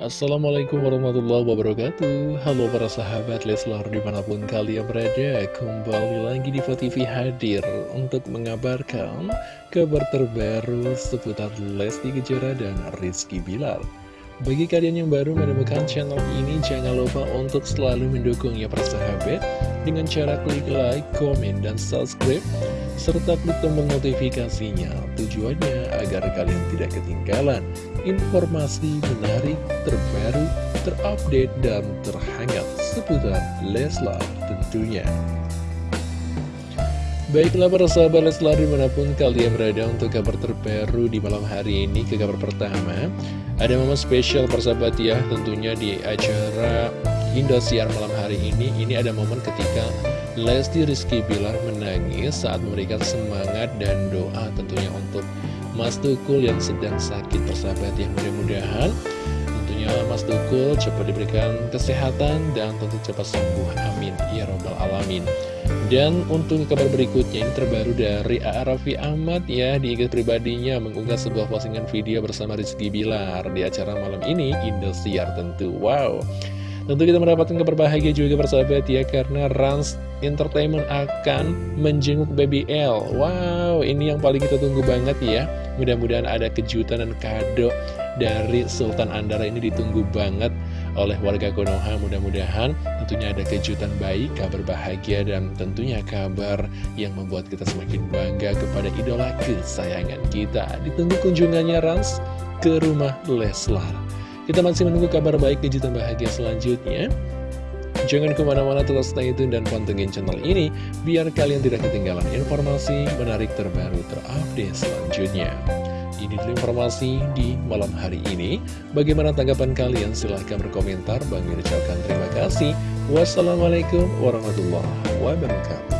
Assalamualaikum warahmatullahi wabarakatuh. Halo para sahabat Leslar di mana pun kalian berada Kembali lagi di TV hadir untuk mengabarkan kabar terbaru seputar Lesti Kejora dan Rizky Bilar. Bagi kalian yang baru menemukan channel ini jangan lupa untuk selalu mendukungnya para sahabat. Dengan cara klik like, komen, dan subscribe serta klik tombol notifikasinya tujuannya agar kalian tidak ketinggalan informasi menarik, terbaru, terupdate, dan terhangat seputar Leslar tentunya. Baiklah para sahabat Leslar di mana pun kalian berada untuk kabar terbaru di malam hari ini ke kabar pertama Ada momen spesial persahabat ya tentunya di acara Indosiar malam hari ini Ini ada momen ketika Lesti Rizky Bilar menangis saat memberikan semangat dan doa tentunya untuk Mas Tukul yang sedang sakit persahabat yang mudah-mudahan. Tentunya Mas Tukul cepat diberikan kesehatan dan tentu cepat sembuh. Amin. Ya robbal alamin. Dan untuk kabar berikutnya ini terbaru dari A.A. Ahmad ya di IG pribadinya mengunggah sebuah postingan video bersama Rizky Bilar di acara malam ini Indosiar tentu. Wow Tentu kita mendapatkan kabar bahagia juga persahabat ya Karena Rans Entertainment akan menjenguk Baby L. Wow ini yang paling kita tunggu banget ya. Mudah-mudahan ada kejutan dan kado dari Sultan Andara ini ditunggu banget oleh warga Konoha. Mudah-mudahan tentunya ada kejutan baik, kabar bahagia dan tentunya kabar yang membuat kita semakin bangga kepada idola kesayangan kita. Ditunggu kunjungannya Rans ke rumah Leslar kita masih menunggu kabar baik kejutan bahagia selanjutnya. Jangan ke mana-mana tetap stay tune dan pantengin channel ini biar kalian tidak ketinggalan informasi menarik terbaru terupdate selanjutnya. Ini dulu informasi di malam hari ini. Bagaimana tanggapan kalian? Silahkan berkomentar. Bang ucapkan terima kasih. Wassalamualaikum warahmatullahi wabarakatuh.